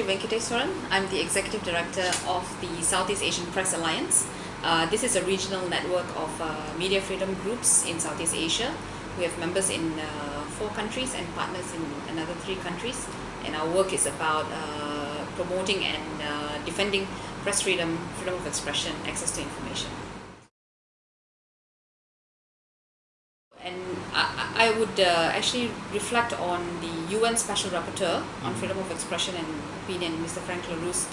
Sri Venkiteswaran. I'm the Executive Director of the Southeast Asian Press Alliance. Uh, this is a regional network of uh, media freedom groups in Southeast Asia. We have members in uh, four countries and partners in another three countries. And our work is about uh, promoting and uh, defending press freedom, freedom of expression, access to information. I, would uh, actually reflect on the UN Special Rapporteur on freedom of expression and opinion, Mr. Frank La Rue's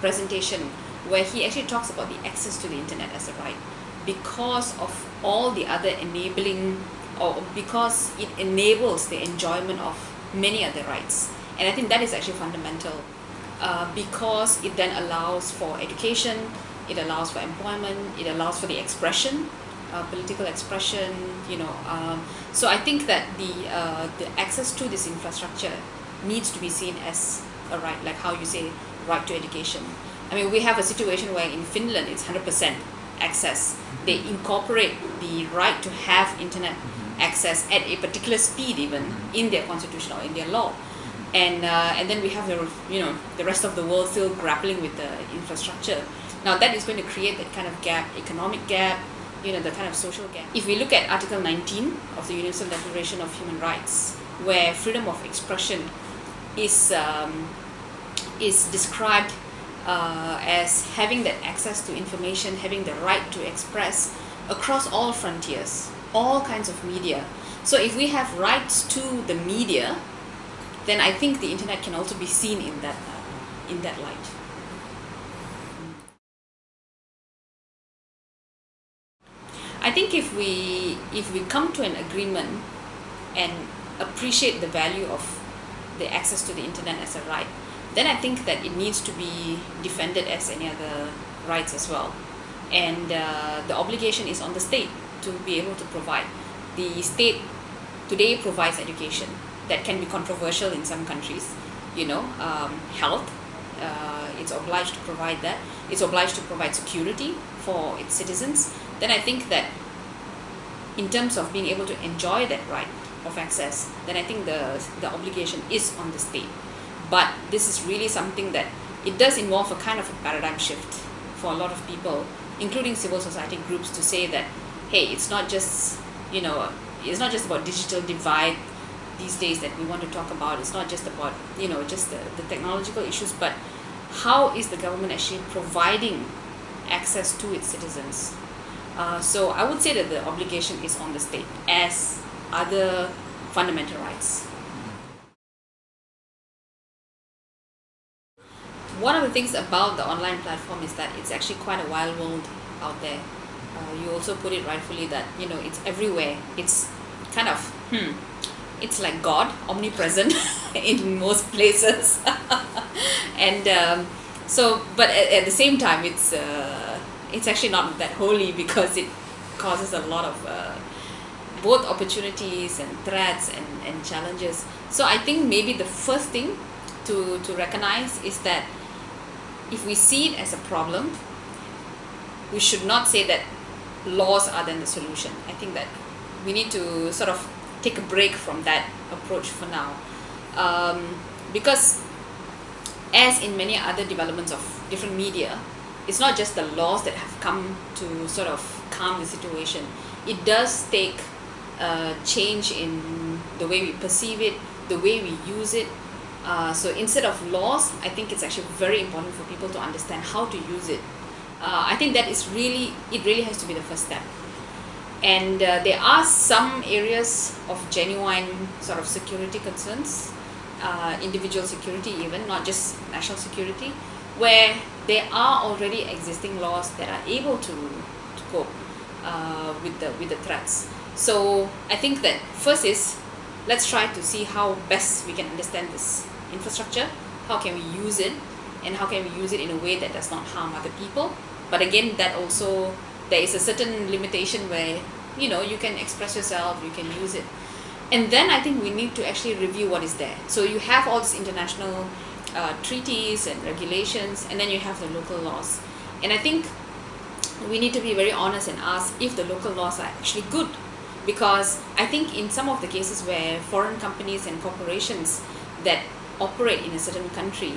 presentation, where he actually talks about the access to the internet as a right because of all the other enabling or because it enables the enjoyment of many other rights. And I think that is actually fundamental uh, because it then allows for education, it allows for employment, it allows for the expression uh, political expression, you know. Um, so I think that the uh, the access to this infrastructure needs to be seen as a right, like how you say right to education. I mean, we have a situation where in Finland it's 100% access. They incorporate the right to have internet access at a particular speed even in their constitution or in their law. And, uh, and then we have the, you know, the rest of the world still grappling with the infrastructure. Now that is going to create that kind of gap, economic gap, you know, the kind of social gap. If we look at Article 19 of the Universal Declaration of Human Rights, where freedom of expression is, um, is described uh, as having that access to information, having the right to express across all frontiers, all kinds of media. So if we have rights to the media, then I think the internet can also be seen in that, uh, in that light. I think if we if we come to an agreement and appreciate the value of the access to the internet as a right, then I think that it needs to be defended as any other rights as well. And uh, the obligation is on the state to be able to provide. The state today provides education that can be controversial in some countries, you know, um, health, uh, it's obliged to provide that. It's obliged to provide security for its citizens. Then I think that in terms of being able to enjoy that right of access, then I think the, the obligation is on the state. But this is really something that it does involve a kind of a paradigm shift for a lot of people, including civil society groups, to say that, hey, it's not just, you know, it's not just about digital divide these days that we want to talk about. It's not just about, you know, just the, the technological issues, but how is the government actually providing access to its citizens? Uh, so I would say that the obligation is on the state as other fundamental rights. One of the things about the online platform is that it's actually quite a wild world out there. Uh, you also put it rightfully that, you know, it's everywhere. It's kind of, hmm, it's like God, omnipresent in most places. and um, so, but at, at, the same time, it's uh, it's actually not that holy because it causes a lot of uh, both opportunities and threats and, and challenges. So I think maybe the first thing to, to recognize is that if we see it as a problem, we should not say that laws are then the solution. I think that we need to sort of take a break from that approach for now um, because as in many other developments of different media it's not just the laws that have come to sort of calm the situation. It does take a change in the way we perceive it the way we use it. Uh, so instead of laws I think it's actually very important for people to understand how to use it. Uh, I think that is really it really has to be the first step. And uh, there are some areas of genuine sort of security concerns uh, individual security even not just national security where there are already existing laws that are able to, to cope uh, with the with the threats. So I think that first is let's try to see how best we can understand this infrastructure how can we use it and how can we use it in a way that does not harm other people. But again that also there is a certain limitation where you know you can express yourself you can use it. And then I think we need to actually review what is there. So you have all these international uh, treaties and regulations and then you have the local laws. And I think we need to be very honest and ask if the local laws are actually good. Because I think in some of the cases where foreign companies and corporations that operate in a certain country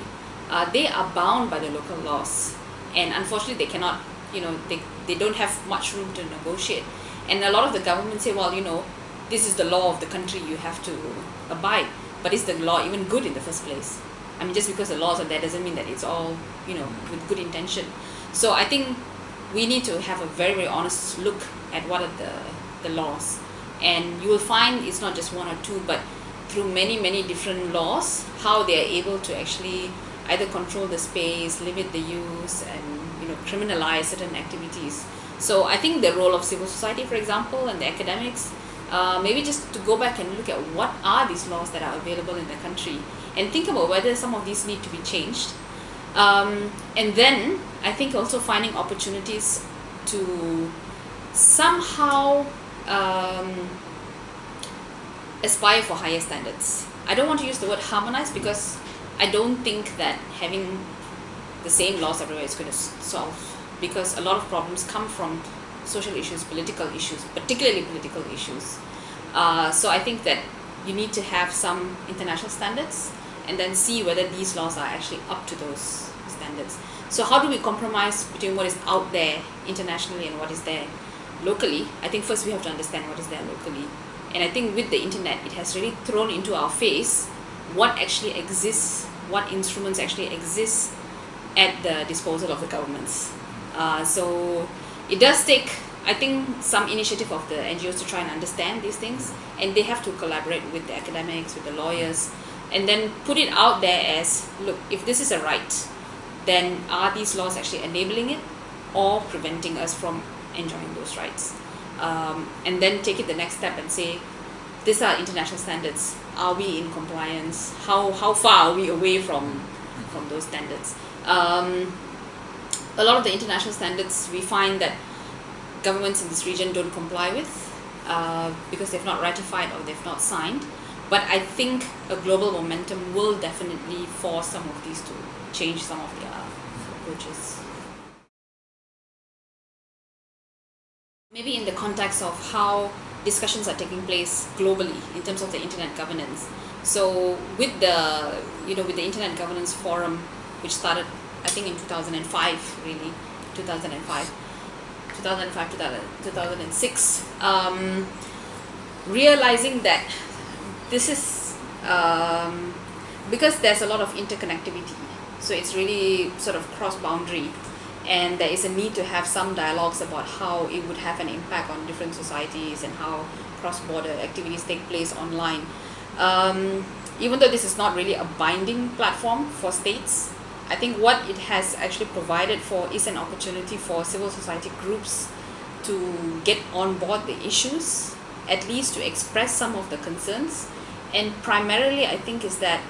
uh, they are bound by the local laws. And unfortunately they cannot you know they, they don't have much room to negotiate. And a lot of the governments say well you know this is the law of the country you have to abide. But is the law even good in the first place I mean just because the laws are there doesn't mean that it's all you know with good intention. So I think we need to have a very very honest look at what are the the laws. And you will find it's not just one or two but through many many different laws how they are able to actually either control the space limit the use and you know criminalize certain activities. So I think the role of civil society for example and the academics uh, maybe just to go back and look at what are these laws that are available in the country and think about whether some of these need to be changed. Um, and then I think also finding opportunities to somehow um, aspire for higher standards. I don't want to use the word harmonize because I don't think that having the same laws everywhere is going to solve because a lot of problems come from social issues political issues particularly political issues. Uh, so I think that you need to have some international standards and then see whether these laws are actually up to those standards. So how do we compromise between what is out there internationally and what is there locally? I think first we have to understand what is there locally. And I think with the internet it has really thrown into our face what actually exists what instruments actually exist at the disposal of the governments. Uh, so it does take I think some initiative of the NGOs to try and understand these things and they have to collaborate with the academics with the lawyers and then put it out there as look if this is a right then are these laws actually enabling it or preventing us from enjoying those rights? Um, and then take it the next step and say these are international standards. Are we in compliance? How how far are we away from from those standards? Um, a lot of the international standards we find that governments in this region don't comply with uh, because they've not ratified or they've not signed but I think a global momentum will definitely force some of these to change some of their approaches. Maybe in the context of how discussions are taking place globally in terms of the internet governance. So with the you know with the internet governance forum which started I think in 2005 really. 2005 2005 2006 um, realizing that this is um, because there's a lot of interconnectivity. So it's really sort of cross boundary and there is a need to have some dialogues about how it would have an impact on different societies and how cross-border activities take place online. Um, even though this is not really a binding platform for states I think what it has actually provided for is an opportunity for civil society groups to get on board the issues at least to express some of the concerns and primarily I think is that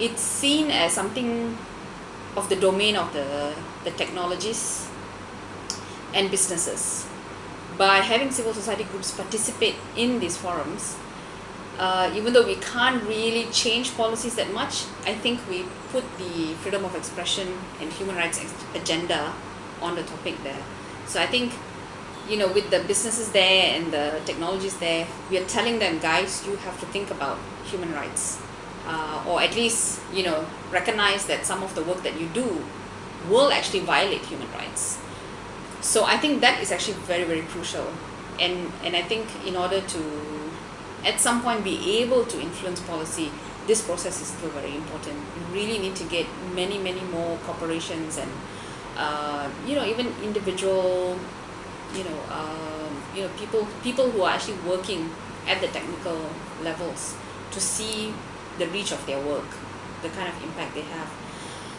it's seen as something of the domain of the, the technologies and businesses. By having civil society groups participate in these forums, uh, even though we can't really change policies that much, I think we put the freedom of expression and human rights agenda on the topic there. So I think you know with the businesses there and the technologies there we are telling them guys you have to think about human rights. Uh, or at least you know recognize that some of the work that you do will actually violate human rights. So I think that is actually very very crucial. And and I think in order to at some point be able to influence policy this process is still very important. We really need to get many many more corporations and uh, you know even individual you know um, you know people people who are actually working at the technical levels to see the reach of their work the kind of impact they have.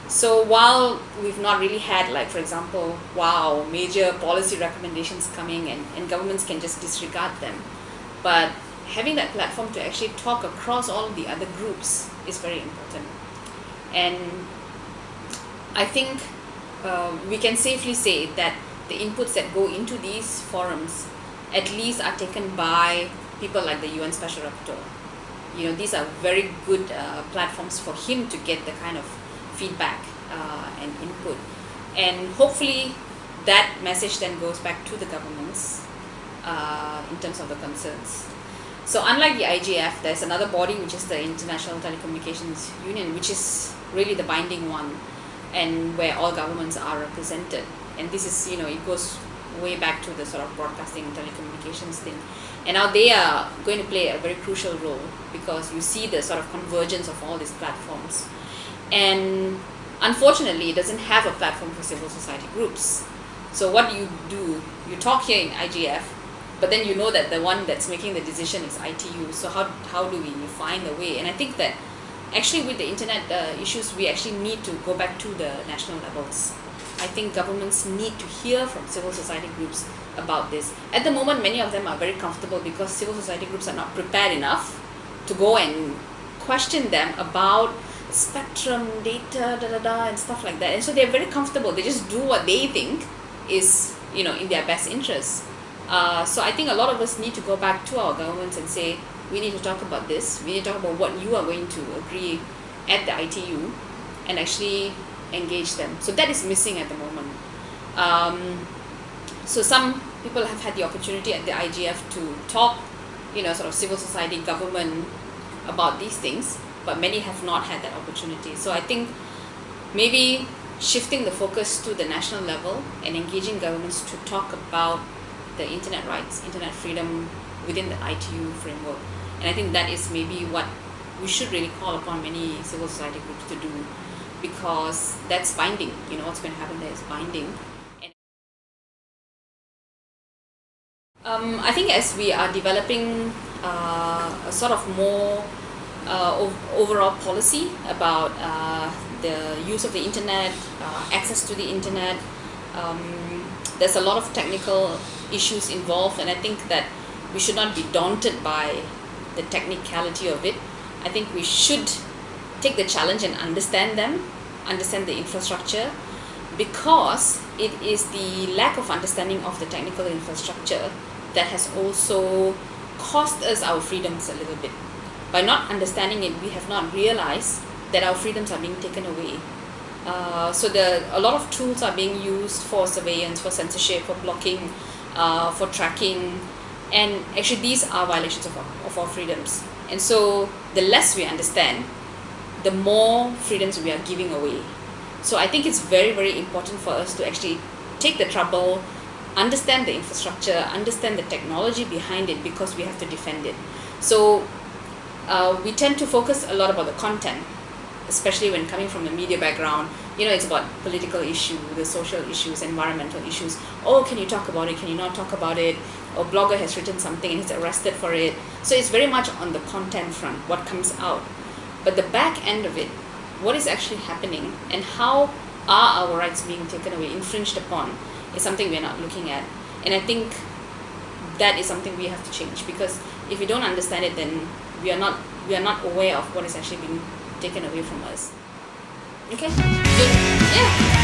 So while we've not really had like for example wow major policy recommendations coming and, and governments can just disregard them but having that platform to actually talk across all the other groups is very important and I think uh, we can safely say that the inputs that go into these forums at least are taken by people like the UN Special Rapporteur. You know, these are very good uh, platforms for him to get the kind of feedback uh, and input. And hopefully that message then goes back to the governments uh, in terms of the concerns. So unlike the IGF there's another body which is the International Telecommunications Union which is really the binding one and where all governments are represented. And this is you know it goes way back to the sort of broadcasting and telecommunications thing. And now they are going to play a very crucial role because you see the sort of convergence of all these platforms. And unfortunately it doesn't have a platform for civil society groups. So what do you do? You talk here in IGF but then you know that the one that's making the decision is ITU so how, how do we find a way and I think that actually with the internet uh, issues we actually need to go back to the national levels I think governments need to hear from civil society groups about this. At the moment, many of them are very comfortable because civil society groups are not prepared enough to go and question them about spectrum, data, da da da, and stuff like that. And so they're very comfortable. They just do what they think is, you know, in their best interest. Uh, so I think a lot of us need to go back to our governments and say, we need to talk about this. We need to talk about what you are going to agree at the ITU and actually engage them. So that is missing at the moment. Um, so some people have had the opportunity at the IGF to talk, you know, sort of civil society, government about these things, but many have not had that opportunity. So I think maybe shifting the focus to the national level and engaging governments to talk about the internet rights, internet freedom within the ITU framework. And I think that is maybe what we should really call upon many civil society groups to do because that's binding you know what's going to happen there is binding um, I think as we are developing uh, a sort of more uh, overall policy about uh, the use of the internet, uh, access to the internet, um, there's a lot of technical issues involved and I think that we should not be daunted by the technicality of it. I think we should take the challenge and understand them, understand the infrastructure, because it is the lack of understanding of the technical infrastructure that has also cost us our freedoms a little bit. By not understanding it, we have not realized that our freedoms are being taken away. Uh, so the a lot of tools are being used for surveillance, for censorship, for blocking, uh, for tracking, and actually these are violations of our, of our freedoms. And so the less we understand, the more freedoms we are giving away. So I think it's very, very important for us to actually take the trouble, understand the infrastructure, understand the technology behind it because we have to defend it. So uh, we tend to focus a lot about the content, especially when coming from a media background. You know, it's about political issues, the social issues, environmental issues. Oh, can you talk about it? Can you not talk about it? Or blogger has written something and he's arrested for it. So it's very much on the content front, what comes out. But the back end of it, what is actually happening and how are our rights being taken away, infringed upon, is something we're not looking at. And I think that is something we have to change because if we don't understand it, then we are not we are not aware of what is actually being taken away from us. Okay? So, yeah.